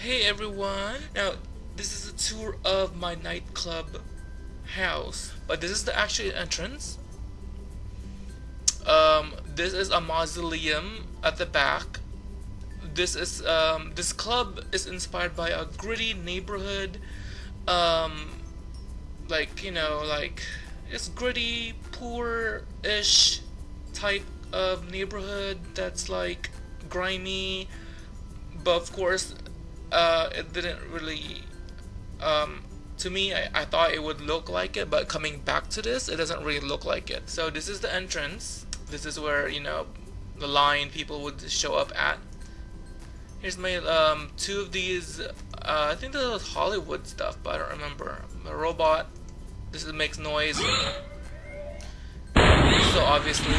Hey everyone! Now, this is a tour of my nightclub house, but this is the actual entrance. Um, this is a mausoleum at the back. This is um, this club is inspired by a gritty neighborhood, um, like you know, like it's gritty, poor-ish type of neighborhood that's like grimy, but of course, uh, it didn't really. Um, to me, I, I thought it would look like it, but coming back to this, it doesn't really look like it. So this is the entrance. This is where you know the line people would show up at. Here's my um, two of these. Uh, I think this was Hollywood stuff, but I don't remember. A robot. This is, makes noise. So obviously,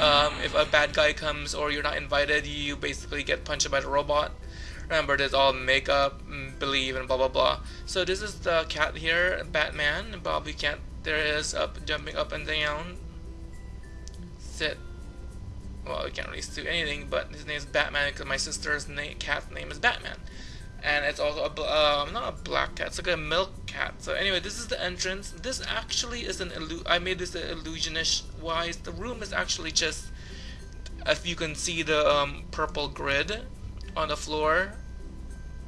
um, if a bad guy comes or you're not invited, you basically get punched by the robot. Remember, there's all makeup, mm, believe, and blah blah blah. So this is the cat here, Batman. Bobby cat. There is up, jumping up and down. Sit. Well, we can't really do anything, but his name is Batman because my sister's name, cat's name is Batman. And it's also a um, not a black cat. It's like a milk cat. So anyway, this is the entrance. This actually is an illu. I made this illusionish wise. The room is actually just, if you can see the um, purple grid on the floor.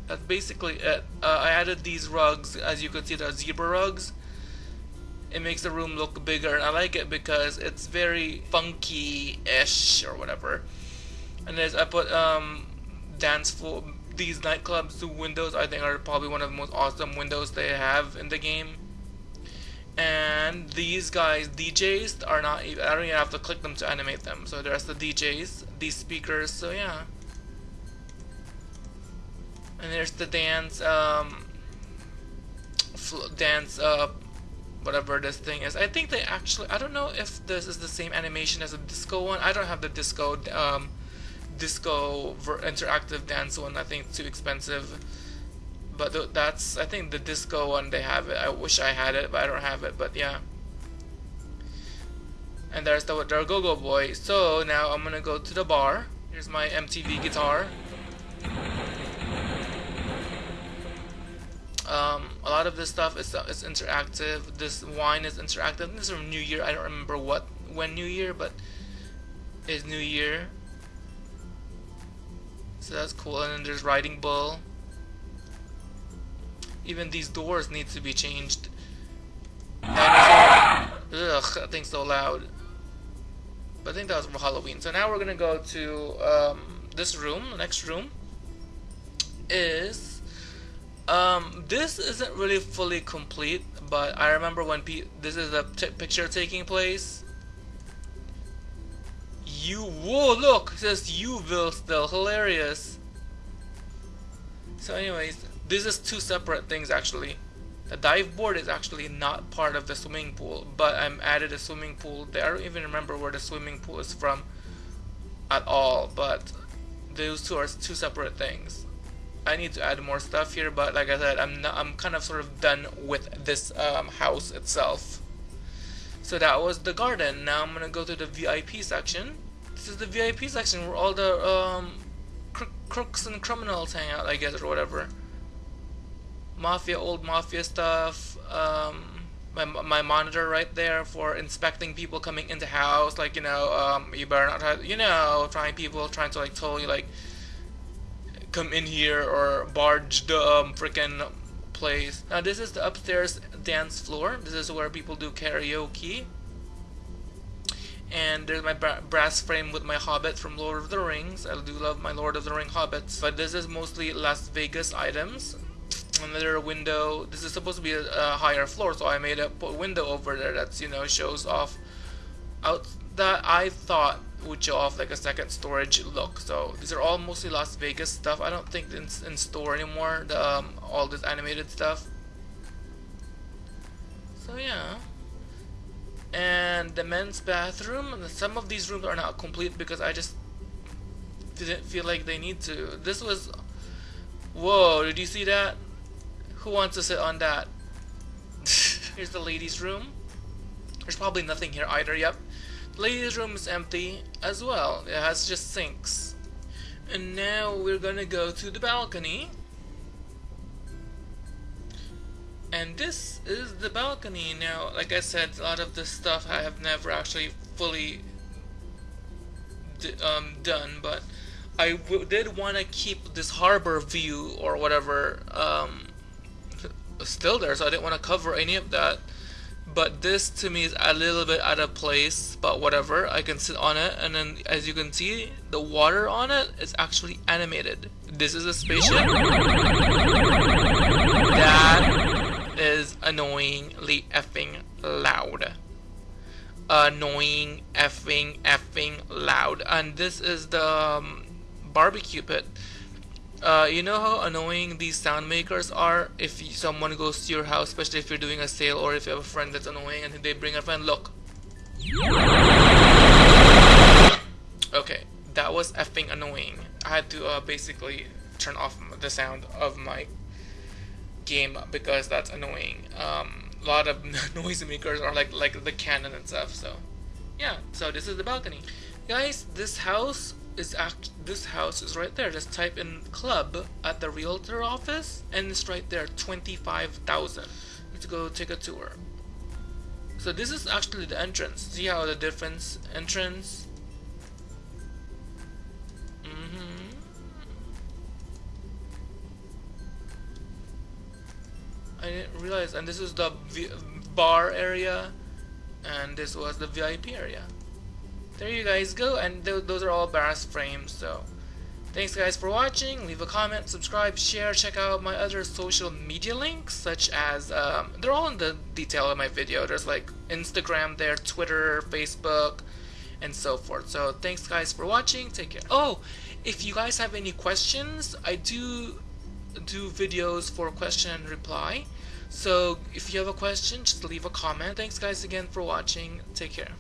That's basically it. Uh, I added these rugs, as you can see, they're zebra rugs. It makes the room look bigger, and I like it because it's very funky-ish or whatever. And there's I put um, dance for these nightclubs windows. I think are probably one of the most awesome windows they have in the game. And these guys, DJs, are not. I don't even have to click them to animate them. So there's the DJs, these speakers. So yeah. And there's the dance, um, dance, uh, whatever this thing is. I think they actually, I don't know if this is the same animation as a disco one. I don't have the disco, um, disco interactive dance one. I think it's too expensive. But th that's, I think the disco one, they have it. I wish I had it, but I don't have it. But yeah. And there's the, the Go-Go Boy. So now I'm gonna go to the bar. Here's my MTV guitar. Um, a lot of this stuff is, is interactive. This wine is interactive. This is from New Year. I don't remember what when New Year, but it's New Year. So that's cool. And then there's Riding Bull. Even these doors need to be changed. Ugh, that thing's so loud. But I think that was for Halloween. So now we're gonna go to um, this room. The next room is um, this isn't really fully complete, but I remember when this is a picture taking place. You whoa look it says YoVille still hilarious. So anyways, this is two separate things actually. The dive board is actually not part of the swimming pool, but I'm added a swimming pool there. I don't even remember where the swimming pool is from at all, but those two are two separate things. I need to add more stuff here, but like I said, I'm not, I'm kind of sort of done with this um, house itself. So that was the garden. Now I'm gonna go to the VIP section. This is the VIP section where all the um, cr crooks and criminals hang out, I guess, or whatever. Mafia, old mafia stuff. Um, my, my monitor right there for inspecting people coming into house. Like you know, um, you better not, have, you know, trying people trying to like totally like come in here or barge the um, freaking place. Now this is the upstairs dance floor. This is where people do karaoke. And there's my brass frame with my hobbit from Lord of the Rings. I do love my Lord of the Ring hobbits. But this is mostly Las Vegas items. Another window. This is supposed to be a, a higher floor, so I made a window over there that's you know shows off out that I thought would show off like a second storage look. So these are all mostly Las Vegas stuff. I don't think it's in store anymore. The um, all this animated stuff. So yeah. And the men's bathroom. Some of these rooms are not complete because I just didn't feel like they need to. This was. Whoa! Did you see that? Who wants to sit on that? Here's the ladies' room. There's probably nothing here either. Yep. Ladies room is empty as well. It has just sinks. And now we're gonna go to the balcony. and this is the balcony now like I said a lot of this stuff I have never actually fully um, done but I did want to keep this harbor view or whatever um, still there so I didn't want to cover any of that but this to me is a little bit out of place but whatever. I can sit on it and then as you can see the water on it is actually animated. This is a spaceship. That is annoyingly effing loud. Annoying effing effing loud. And this is the um, barbecue pit uh, you know how annoying these sound makers are if someone goes to your house, especially if you're doing a sale or if you have a friend that's annoying and they bring a friend, look. Okay, that was effing annoying. I had to uh, basically turn off the sound of my game because that's annoying. Um, a lot of noise makers are like like the cannon and stuff. So yeah, so this is the balcony, guys. This house is act this house is right there. Just type in club at the realtor office and it's right there 25,000 let's go take a tour. So this is actually the entrance. See how the difference entrance? Mm -hmm. I didn't realize and this is the v bar area and this was the VIP area there you guys go and th those are all brass frames so. Thanks guys for watching leave a comment subscribe share check out my other social media links such as um, they're all in the detail of my video there's like Instagram there Twitter Facebook and so forth so thanks guys for watching take care. Oh if you guys have any questions I do do videos for question and reply so if you have a question just leave a comment. Thanks guys again for watching take care